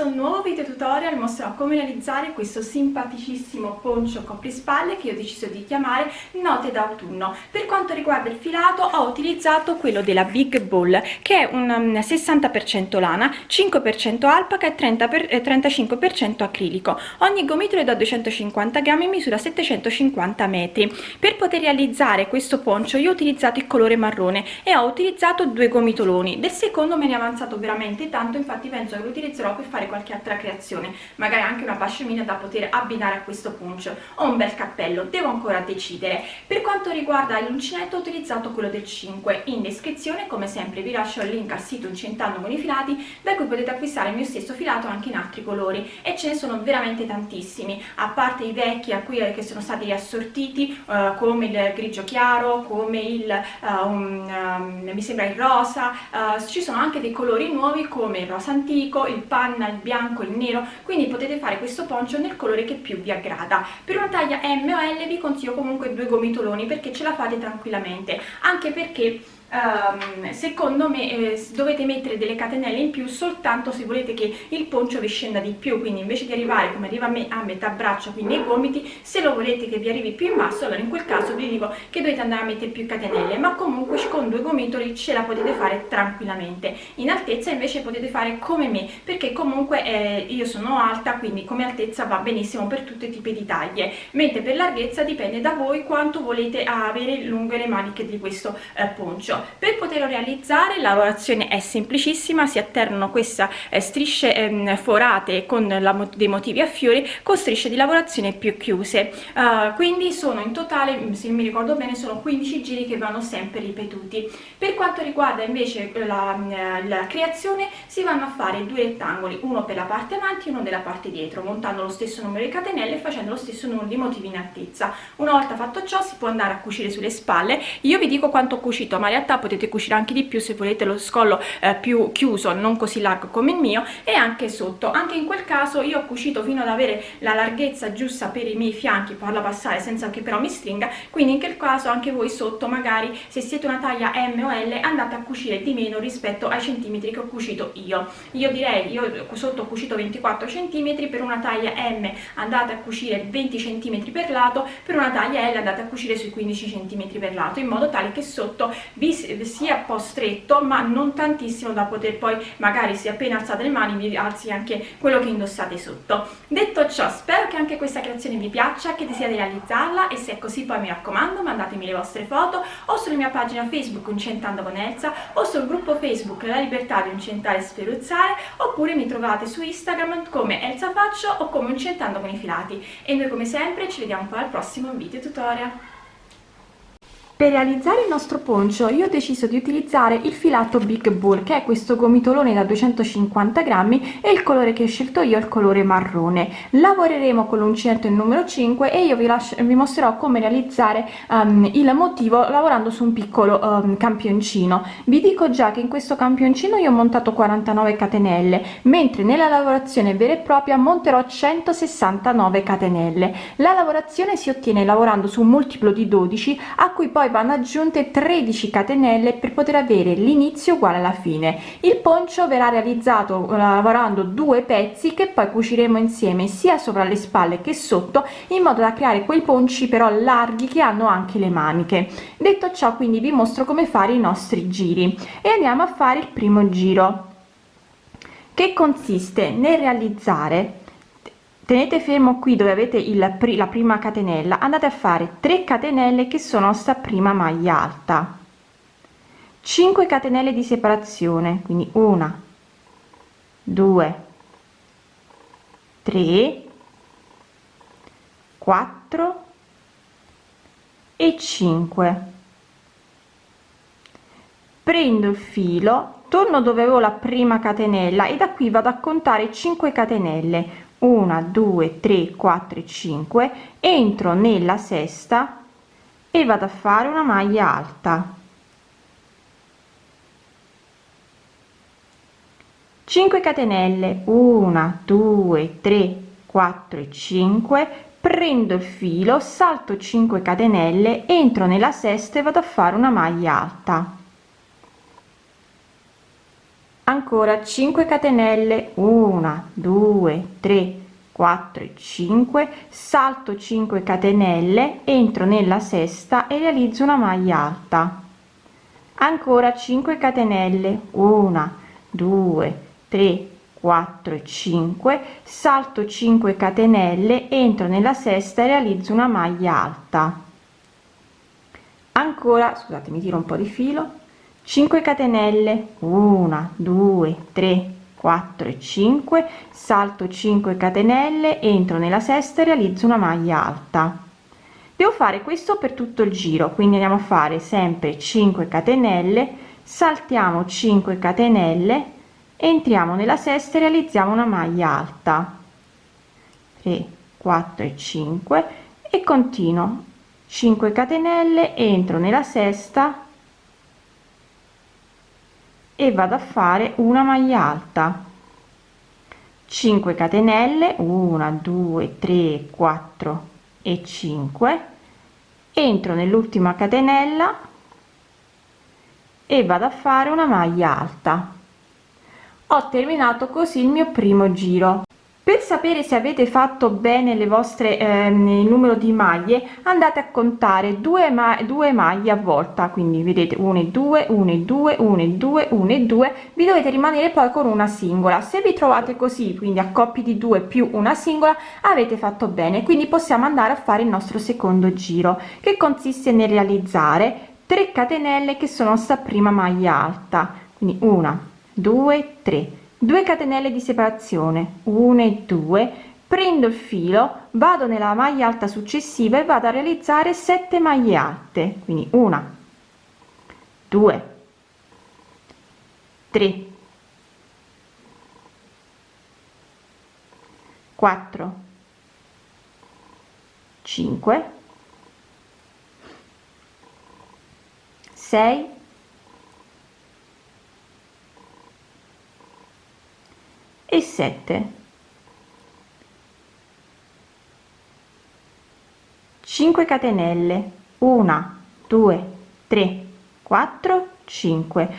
questo nuovo video tutorial mostrerò come realizzare questo simpaticissimo poncio coprispalle che ho deciso di chiamare Note d'autunno. Per quanto riguarda il filato ho utilizzato quello della Big Ball che è un 60% um, lana, 5% alpaca e 30 per, eh, 35% acrilico. Ogni gomitolo è da 250 grammi in misura 750 metri. Per poter realizzare questo poncio io ho utilizzato il colore marrone e ho utilizzato due gomitoloni. Del secondo me ne è avanzato veramente tanto infatti penso che lo utilizzerò per fare qualche altra creazione magari anche una pascemina da poter abbinare a questo poncio o un bel cappello devo ancora decidere. Per quanto riguarda l'uncinetto ho utilizzato quello del 5 in descrizione come sempre vi lascio il link al sito incentando con i filati da cui potete acquistare il mio stesso filato anche in altri colori. E ce ne sono veramente tantissimi a parte i vecchi a cui eh, che sono stati riassortiti uh, come il grigio chiaro come il uh, un, um, mi sembra il rosa uh, ci sono anche dei colori nuovi come il rosa antico, il panna, il bianco, il nero, quindi potete fare questo poncio nel colore che più vi aggrada. Per una taglia M o L vi consiglio comunque due gomitoloni perché ce la fate tranquillamente, anche perché Um, secondo me eh, dovete mettere delle catenelle in più soltanto se volete che il poncio vi scenda di più. Quindi invece di arrivare come arriva a me a metà braccio quindi ai gomiti se lo volete che vi arrivi più in basso allora in quel caso vi dico che dovete andare a mettere più catenelle ma comunque con due gomitoli ce la potete fare tranquillamente. In altezza invece potete fare come me perché comunque eh, io sono alta quindi come altezza va benissimo per tutti i tipi di taglie. Mentre per larghezza dipende da voi quanto volete avere lunghe le maniche di questo eh, poncio per poterlo realizzare la lavorazione è semplicissima si alternano queste eh, strisce ehm, forate con la, dei motivi a fiori con strisce di lavorazione più chiuse. Uh, quindi sono in totale se mi ricordo bene sono 15 giri che vanno sempre ripetuti. Per quanto riguarda invece la, la creazione si vanno a fare due rettangoli uno per la parte avanti e uno della parte dietro montando lo stesso numero di catenelle e facendo lo stesso numero di motivi in altezza. Una volta fatto ciò si può andare a cucire sulle spalle. Io vi dico quanto ho cucito ma in realtà potete cucire anche di più se volete lo scollo eh, più chiuso non così largo come il mio e anche sotto. Anche in quel caso io ho cucito fino ad avere la larghezza giusta per i miei fianchi farla passare senza che però mi stringa. Quindi in quel caso anche voi sotto magari se siete una taglia M o L andate a cucire di meno rispetto ai centimetri che ho cucito io. Io direi io sotto ho cucito 24 centimetri per una taglia M andate a cucire 20 centimetri per lato per una taglia L andate a cucire sui 15 centimetri per lato in modo tale che sotto vi sia un po' stretto ma non tantissimo da poter poi magari se appena alzate le mani vi alzi anche quello che indossate sotto. Detto ciò spero che anche questa creazione vi piaccia che desiderate realizzarla e se è così poi mi raccomando mandatemi le vostre foto o sulla mia pagina facebook incentando con Elsa o sul gruppo facebook la libertà di incentare e sferuzzare oppure mi trovate su instagram come Elsa Faccio o come incentando con i filati. E noi come sempre ci vediamo poi al prossimo video tutorial per realizzare il nostro poncio io ho deciso di utilizzare il filato Big Bull che è questo gomitolone da 250 grammi e il colore che ho scelto io è il colore marrone. Lavoreremo con l'uncinetto il numero 5 e io vi, lascio, vi mostrerò come realizzare um, il motivo lavorando su un piccolo um, campioncino. Vi dico già che in questo campioncino io ho montato 49 catenelle mentre nella lavorazione vera e propria monterò 169 catenelle. La lavorazione si ottiene lavorando su un multiplo di 12 a cui poi vanno aggiunte 13 catenelle per poter avere l'inizio uguale alla fine. Il poncio verrà realizzato eh, lavorando due pezzi che poi cuciremo insieme sia sopra le spalle che sotto in modo da creare quei ponci però larghi che hanno anche le maniche. Detto ciò quindi vi mostro come fare i nostri giri. E andiamo a fare il primo giro che consiste nel realizzare tenete fermo qui dove avete il la prima catenella andate a fare 3 catenelle che sono sta prima maglia alta. 5 catenelle di separazione quindi una 2 3 4 e 5 prendo il filo torno dove avevo la prima catenella e da qui vado a contare 5 catenelle 1 2 3 4 5 entro nella sesta e vado a fare una maglia alta. 5 catenelle. 1 2 3 4 5 prendo il filo salto 5 catenelle entro nella sesta e vado a fare una maglia alta ancora 5 catenelle. 1 2 3 4 e 5 salto 5 catenelle entro nella sesta e realizzo una maglia alta. Ancora 5 catenelle. 1 2 3 4 e 5 salto 5 catenelle entro nella sesta e realizzo una maglia alta. Ancora scusate mi tiro un po di filo 5 catenelle. 1 2 3 4 e 5 salto 5 catenelle entro nella sesta e realizzo una maglia alta. Devo fare questo per tutto il giro quindi andiamo a fare sempre 5 catenelle saltiamo 5 catenelle entriamo nella sesta e realizziamo una maglia alta. 3 4 e 5 e continuo. 5 catenelle entro nella sesta e vado a fare una maglia alta. 5 catenelle 1 2 3 4 e 5 entro nell'ultima catenella e vado a fare una maglia alta. Ho terminato così il mio primo giro per sapere se avete fatto bene le vostre eh, il numero di maglie andate a contare due, ma due maglie a volta. Quindi vedete 1 e 2 1 e 2 1 e 2 1 e 2 vi dovete rimanere poi con una singola. Se vi trovate così quindi a coppie di due più una singola avete fatto bene. Quindi possiamo andare a fare il nostro secondo giro che consiste nel realizzare 3 catenelle che sono sta prima maglia alta. Quindi una 2 3 2 catenelle di separazione 1 e 2 prendo il filo vado nella maglia alta successiva e vado a realizzare 7 maglie alte quindi una 2 3 4 5 6 e 7 5 catenelle. 1 2 3 4 5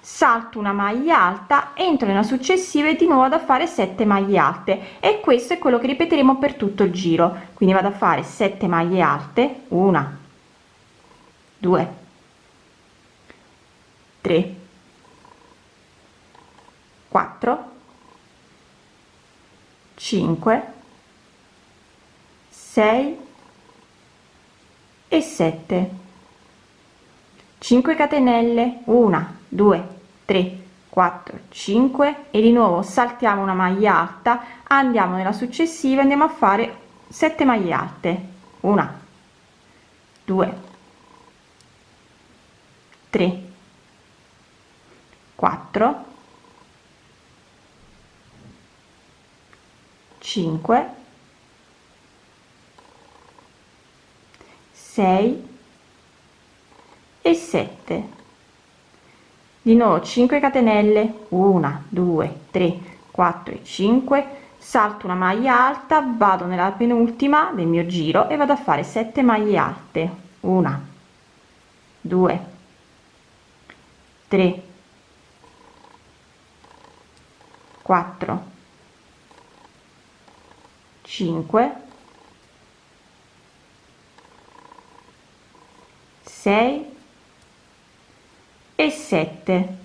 salto una maglia alta entro nella successiva e di nuovo ad a fare 7 maglie alte. E questo è quello che ripeteremo per tutto il giro. Quindi vado a fare 7 maglie alte. 1 2 3 4 5 6 e 7 5 catenelle 1 2 3 4 5 e di nuovo saltiamo una maglia alta andiamo nella successiva andiamo a fare 7 maglie alte. 1 2 3 4 5 6 e 7 di nuovo 5 catenelle. 1 2 3 4 e 5 salto una maglia alta vado nella penultima del mio giro e vado a fare 7 maglie alte. 1 2 3 4 5 6 e 7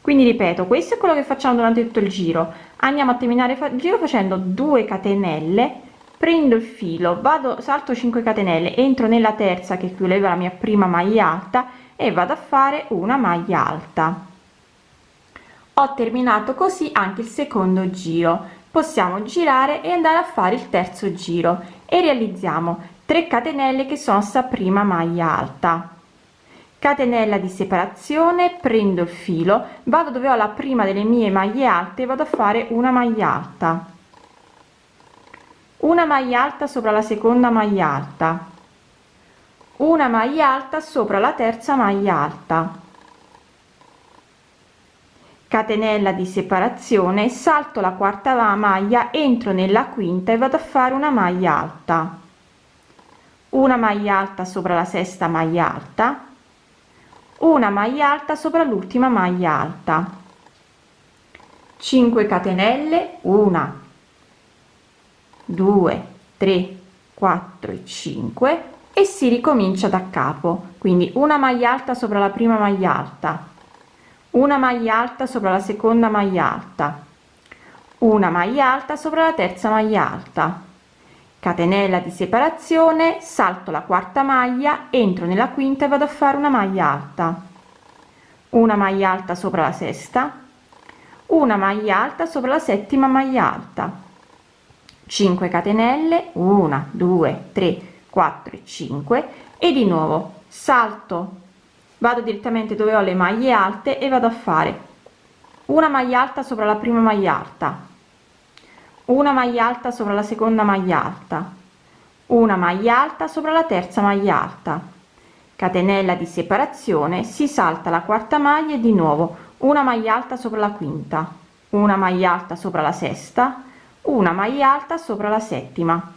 quindi ripeto questo è quello che facciamo durante tutto il giro. Andiamo a terminare il giro facendo 2 catenelle prendo il filo vado salto 5 catenelle entro nella terza che chiudeva la mia prima maglia alta e vado a fare una maglia alta. Ho terminato così anche il secondo giro possiamo girare e andare a fare il terzo giro. E realizziamo 3 catenelle che sono sta prima maglia alta. Catenella di separazione prendo il filo vado dove ho la prima delle mie maglie alte vado a fare una maglia alta. Una maglia alta sopra la seconda maglia alta. Una maglia alta sopra la terza maglia alta catenella di separazione salto la quarta maglia entro nella quinta e vado a fare una maglia alta. Una maglia alta sopra la sesta maglia alta. Una maglia alta sopra l'ultima maglia alta. 5 catenelle 1 2 3 4 e 5 e si ricomincia da capo. Quindi una maglia alta sopra la prima maglia alta una maglia alta sopra la seconda maglia alta. Una maglia alta sopra la terza maglia alta. Catenella di separazione salto la quarta maglia entro nella quinta e vado a fare una maglia alta. Una maglia alta sopra la sesta. Una maglia alta sopra la settima maglia alta. 5 catenelle 1 2 3 4 5 e di nuovo salto vado direttamente dove ho le maglie alte e vado a fare una maglia alta sopra la prima maglia alta una maglia alta sopra la seconda maglia alta una maglia alta sopra la terza maglia alta. Catenella di separazione si salta la quarta maglia e di nuovo una maglia alta sopra la quinta una maglia alta sopra la sesta una maglia alta sopra la settima.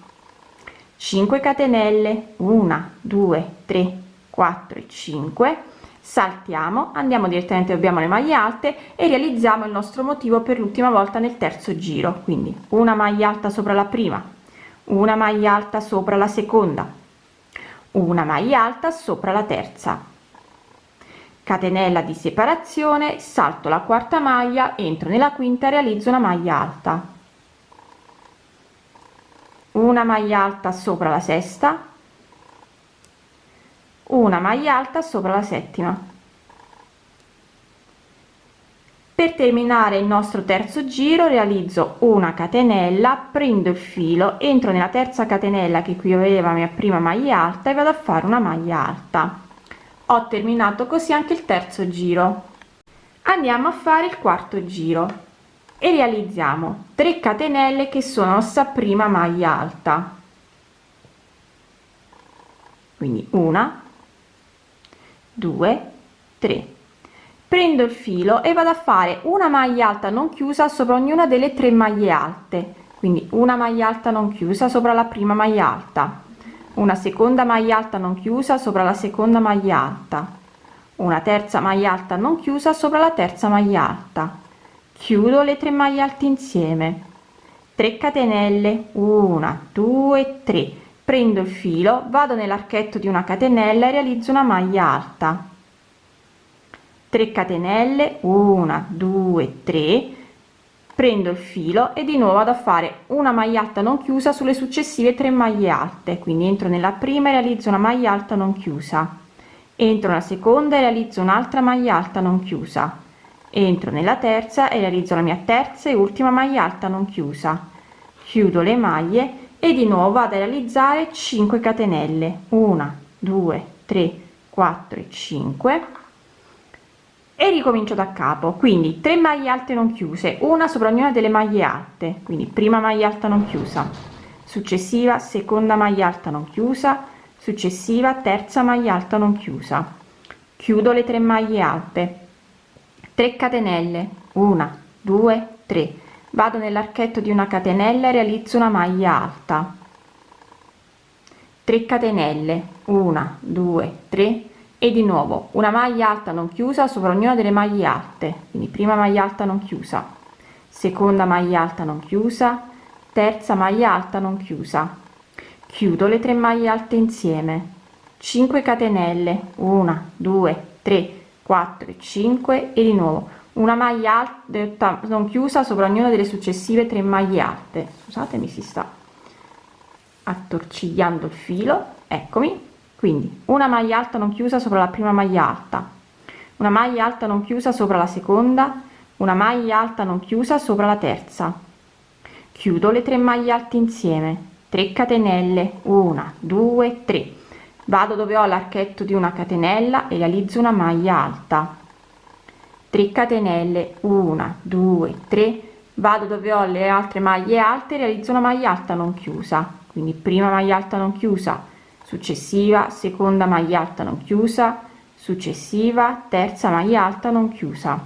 5 catenelle 1 2 3 4 5 saltiamo andiamo direttamente abbiamo le maglie alte e realizziamo il nostro motivo per l'ultima volta nel terzo giro. Quindi una maglia alta sopra la prima una maglia alta sopra la seconda una maglia alta sopra la terza. Catenella di separazione salto la quarta maglia entro nella quinta realizzo una maglia alta. Una maglia alta sopra la sesta una maglia alta sopra la settima. Per terminare il nostro terzo giro realizzo una catenella prendo il filo entro nella terza catenella che qui aveva mia prima maglia alta e vado a fare una maglia alta. Ho terminato così anche il terzo giro. Andiamo a fare il quarto giro e realizziamo 3 catenelle che sono ossa prima maglia alta. Quindi una 2 3 prendo il filo e vado a fare una maglia alta non chiusa sopra ognuna delle tre maglie alte. Quindi una maglia alta non chiusa sopra la prima maglia alta. Una seconda maglia alta non chiusa sopra la seconda maglia alta. Una terza maglia alta non chiusa sopra la terza maglia alta. Chiudo le tre maglie alte insieme. 3 catenelle. 1 2 3 prendo il filo vado nell'archetto di una catenella e realizzo una maglia alta. 3 catenelle 1 2 3 prendo il filo e di nuovo vado a fare una maglia alta non chiusa sulle successive tre maglie alte. Quindi entro nella prima e realizzo una maglia alta non chiusa. Entro nella seconda e realizzo un'altra maglia alta non chiusa. Entro nella terza e realizzo la mia terza e ultima maglia alta non chiusa. Chiudo le maglie e di nuovo vado a realizzare 5 catenelle. 1 2 3 4 5 e ricomincio da capo. Quindi 3 maglie alte non chiuse una sopra ognuna delle maglie alte. Quindi prima maglia alta non chiusa successiva seconda maglia alta non chiusa successiva terza maglia alta non chiusa. Chiudo le 3 maglie alte. 3 catenelle. 1 2 3 vado nell'archetto di una catenella e realizzo una maglia alta. 3 catenelle. 1 2 3 e di nuovo una maglia alta non chiusa sopra ognuna delle maglie alte. Quindi prima maglia alta non chiusa seconda maglia alta non chiusa terza maglia alta non chiusa. Chiudo le tre maglie alte insieme. 5 catenelle. 1 2 3 4 5 e di nuovo una maglia alta non chiusa sopra ognuna delle successive tre maglie alte. Scusatemi si sta attorcigliando il filo. Eccomi. Quindi una maglia alta non chiusa sopra la prima maglia alta. Una maglia alta non chiusa sopra la seconda. Una maglia alta non chiusa sopra la terza. Chiudo le tre maglie alte insieme. 3 catenelle. 1 2 3 vado dove ho l'archetto di una catenella e realizzo una maglia alta 3 catenelle 1 2 3 vado dove ho le altre maglie alte realizzo una maglia alta non chiusa. Quindi prima maglia alta non chiusa successiva seconda maglia alta non chiusa successiva terza maglia alta non chiusa.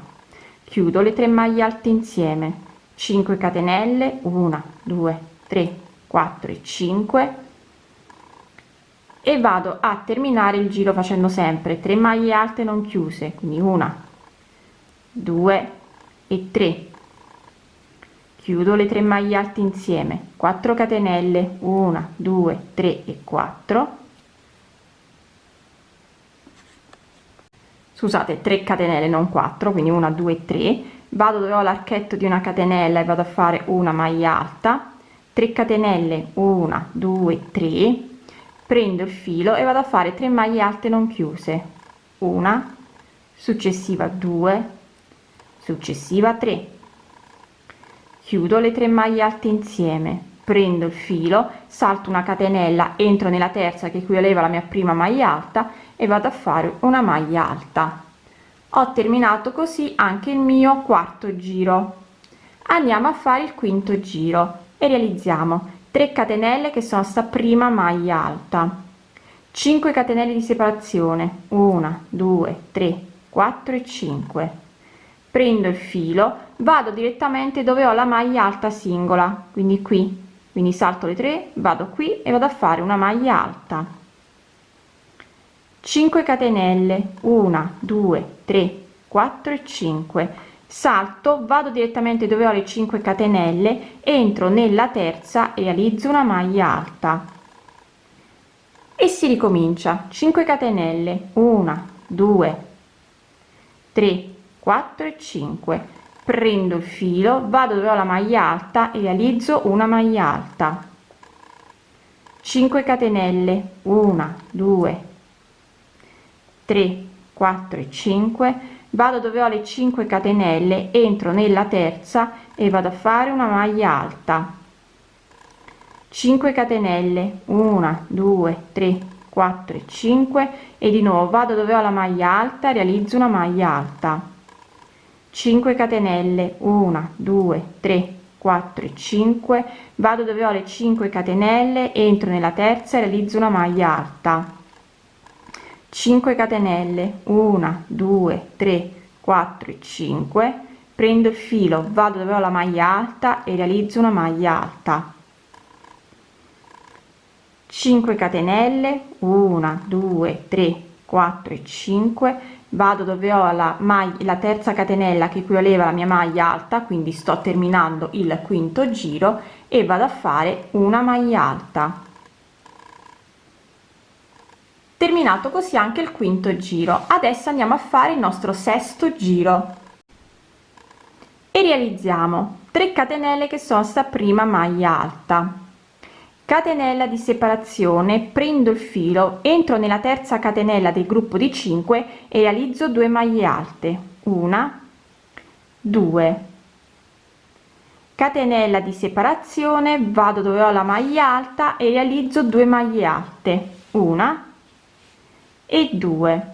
Chiudo le tre maglie alte insieme. 5 catenelle 1 2 3 4 e 5 e vado a terminare il giro facendo sempre 3 maglie alte non chiuse quindi una 2 e 3 chiudo le 3 maglie alte insieme. 4 catenelle 1 2 3 e 4 scusate 3 catenelle non 4 quindi 1 2 3 vado dove ho l'archetto di una catenella e vado a fare una maglia alta. 3 catenelle 1 2 3 prendo il filo e vado a fare 3 maglie alte non chiuse. Una successiva 2 successiva 3 chiudo le 3 maglie alte insieme. Prendo il filo salto una catenella entro nella terza che equivaleva alla mia prima maglia alta e vado a fare una maglia alta. Ho terminato così anche il mio quarto giro. Andiamo a fare il quinto giro e realizziamo 3 catenelle che sono sta prima maglia alta. 5 catenelle di separazione. 1 2 3 4 e 5 prendo il filo vado direttamente dove ho la maglia alta singola quindi qui. Quindi salto le 3 vado qui e vado a fare una maglia alta. 5 catenelle 1 2 3 4 e 5 salto vado direttamente dove ho le 5 catenelle entro nella terza e realizzo una maglia alta. E si ricomincia. 5 catenelle 1 2 3 4 e 5 prendo il filo vado dove ho la maglia alta e realizzo una maglia alta. 5 catenelle 1 2 3 4 e 5 vado dove ho le 5 catenelle entro nella terza e vado a fare una maglia alta. 5 catenelle 1 2 3 4 e 5 e di nuovo vado dove ho la maglia alta realizzo una maglia alta 5 catenelle 1 2 3 4 e 5 vado dove ho le 5 catenelle entro nella terza e realizzo una maglia alta. 5 catenelle 1 2 3 4 e 5 prendo il filo vado dove ho la maglia alta e realizzo una maglia alta. 5 catenelle 1 2 3 4 e 5 vado dove ho la maglia la terza catenella che equivaleva alla mia maglia alta quindi sto terminando il quinto giro e vado a fare una maglia alta. Terminato così anche il quinto giro. Adesso andiamo a fare il nostro sesto giro. E realizziamo 3 catenelle che sono sta prima maglia alta catenella di separazione. Prendo il filo entro nella terza catenella del gruppo di 5 e realizzo 2 maglie alte. Una 2 catenella di separazione vado dove ho la maglia alta e realizzo 2 maglie alte. Una e 2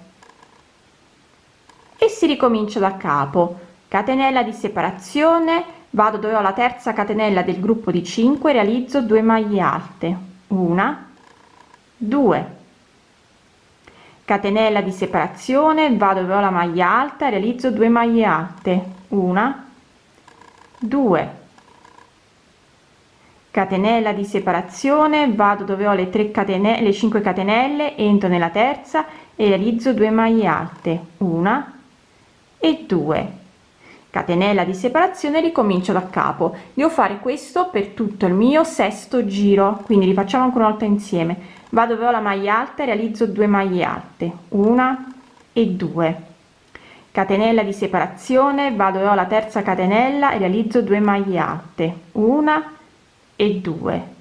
e si ricomincia da capo. Catenella di separazione vado dove ho la terza catenella del gruppo di 5 realizzo 2 maglie alte. Una. 2 catenella di separazione vado dove ho la maglia alta realizzo 2 maglie alte. Una. 2 catenella di separazione vado dove ho le 3 catenelle le 5 catenelle entro nella terza e realizzo 2 maglie alte. Una. E 2 catenella di separazione ricomincio da capo. Devo fare questo per tutto il mio sesto giro quindi rifacciamo ancora una volta insieme. Vado dove ho la maglia alta realizzo 2 maglie alte una e 2 catenella di separazione vado ho la terza catenella e realizzo 2 maglie alte una e 2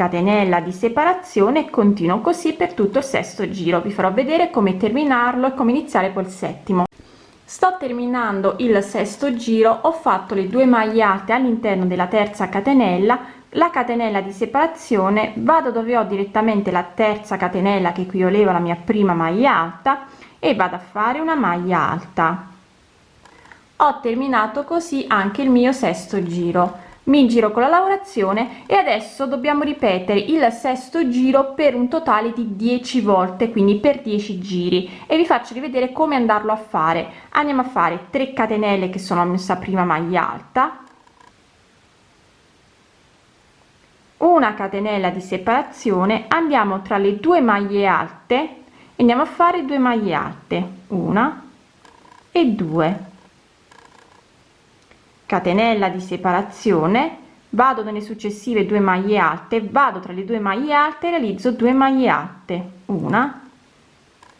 catenella di separazione e continuo così per tutto il sesto giro. Vi farò vedere come terminarlo e come iniziare col settimo. Sto terminando il sesto giro ho fatto le due maglie alte all'interno della terza catenella la catenella di separazione vado dove ho direttamente la terza catenella che equivaleva la mia prima maglia alta e vado a fare una maglia alta. Ho terminato così anche il mio sesto giro mi giro con la lavorazione e adesso dobbiamo ripetere il sesto giro per un totale di 10 volte quindi per 10 giri. E vi faccio rivedere come andarlo a fare. Andiamo a fare 3 catenelle che sono mia prima maglia alta. Una catenella di separazione. Andiamo tra le due maglie alte. Andiamo a fare 2 maglie alte. Una e due catenella di separazione vado nelle successive due maglie alte vado tra le due maglie alte realizzo 2 maglie alte una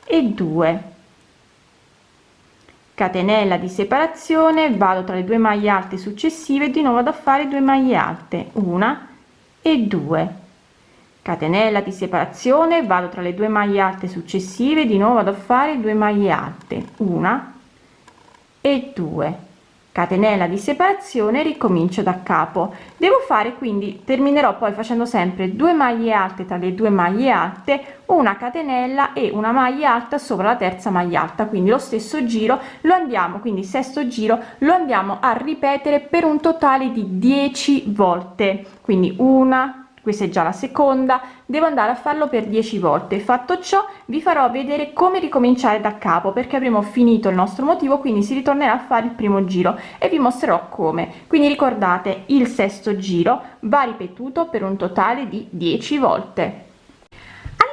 e due. Catenella di separazione vado tra le due maglie alte successive di nuovo vado a fare 2 maglie alte una e due. Catenella di separazione vado tra le due maglie alte successive di nuovo vado a fare 2 maglie alte una e 2 catenella di separazione ricomincio da capo. Devo fare quindi terminerò poi facendo sempre 2 maglie alte tra le due maglie alte una catenella e una maglia alta sopra la terza maglia alta. Quindi lo stesso giro lo andiamo quindi sesto giro lo andiamo a ripetere per un totale di 10 volte. Quindi una questa è già la seconda. Devo andare a farlo per 10 volte. Fatto ciò vi farò vedere come ricominciare da capo perché avremo finito il nostro motivo quindi si ritornerà a fare il primo giro e vi mostrerò come. Quindi ricordate il sesto giro va ripetuto per un totale di 10 volte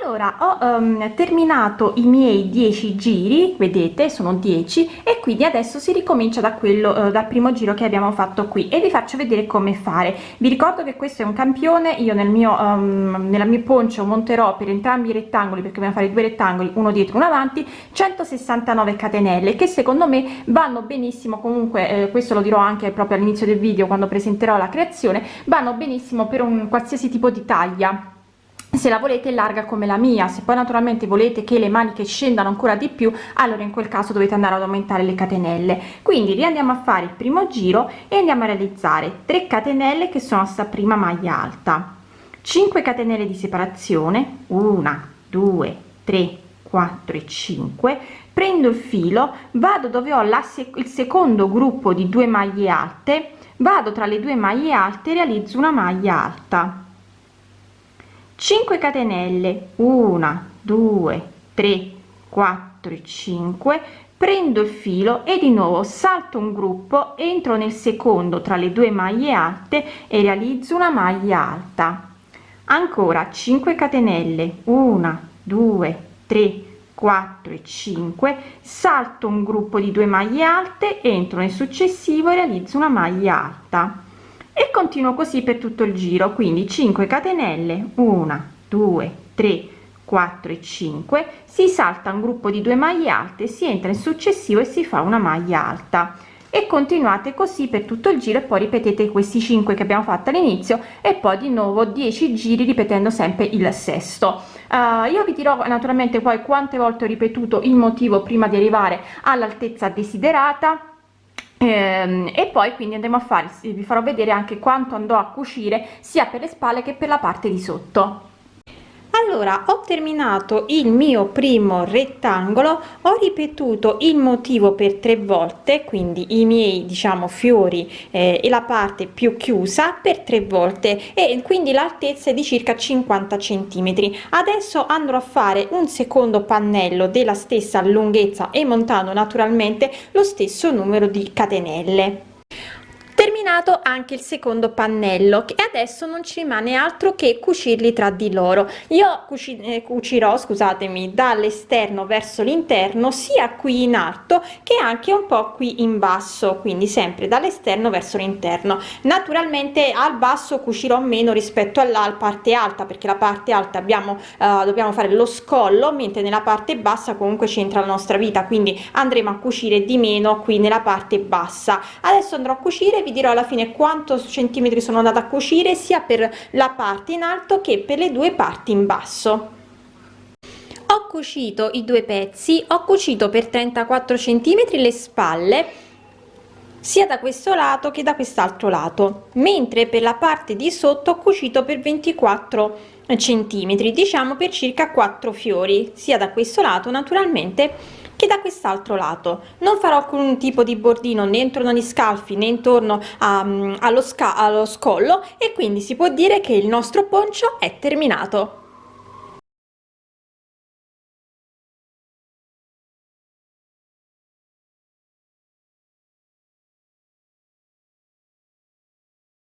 allora ho um, terminato i miei 10 giri vedete sono 10 e quindi adesso si ricomincia da quello uh, dal primo giro che abbiamo fatto qui e vi faccio vedere come fare. Vi ricordo che questo è un campione io nel mio um, nella mia poncio monterò per entrambi i rettangoli perché dobbiamo fare due rettangoli uno dietro uno avanti 169 catenelle che secondo me vanno benissimo comunque eh, questo lo dirò anche proprio all'inizio del video quando presenterò la creazione vanno benissimo per un qualsiasi tipo di taglia se la volete larga come la mia. Se poi naturalmente volete che le maniche scendano ancora di più allora in quel caso dovete andare ad aumentare le catenelle. Quindi riandiamo a fare il primo giro e andiamo a realizzare 3 catenelle che sono sta prima maglia alta. 5 catenelle di separazione 1 2 3 4 e 5 prendo il filo vado dove ho la sec il secondo gruppo di due maglie alte vado tra le due maglie alte realizzo una maglia alta 5 catenelle. 1 2 3 4 5 prendo il filo e di nuovo salto un gruppo entro nel secondo tra le due maglie alte e realizzo una maglia alta. Ancora 5 catenelle. 1 2 3 4 e 5 salto un gruppo di due maglie alte entro nel successivo e realizzo una maglia alta e continuo così per tutto il giro quindi 5 catenelle 1 2 3 4 e 5 si salta un gruppo di due maglie alte si entra in successivo e si fa una maglia alta. E continuate così per tutto il giro e poi ripetete questi 5 che abbiamo fatto all'inizio e poi di nuovo 10 giri ripetendo sempre il sesto. Uh, io vi dirò naturalmente poi quante volte ho ripetuto il motivo prima di arrivare all'altezza desiderata e poi quindi andremo a fare vi farò vedere anche quanto andò a cucire sia per le spalle che per la parte di sotto allora ho terminato il mio primo rettangolo ho ripetuto il motivo per tre volte quindi i miei diciamo fiori eh, e la parte più chiusa per tre volte e quindi l'altezza è di circa 50 centimetri. Adesso andrò a fare un secondo pannello della stessa lunghezza e montando naturalmente lo stesso numero di catenelle terminato anche il secondo pannello e adesso non ci rimane altro che cucirli tra di loro. Io cuci eh, cucirò scusatemi dall'esterno verso l'interno sia qui in alto che anche un po qui in basso quindi sempre dall'esterno verso l'interno. Naturalmente al basso cucirò meno rispetto alla parte alta perché la parte alta abbiamo uh, dobbiamo fare lo scollo mentre nella parte bassa comunque c'entra la nostra vita quindi andremo a cucire di meno qui nella parte bassa. Adesso andrò a cucire vi dirò alla fine quanto centimetri sono andata a cucire sia per la parte in alto che per le due parti in basso. Ho cucito i due pezzi ho cucito per 34 centimetri le spalle sia da questo lato che da quest'altro lato mentre per la parte di sotto ho cucito per 24 centimetri diciamo per circa 4 fiori sia da questo lato naturalmente che da quest'altro lato. Non farò alcun tipo di bordino né intorno agli scalfi né intorno a, allo, sca allo scollo e quindi si può dire che il nostro poncio è terminato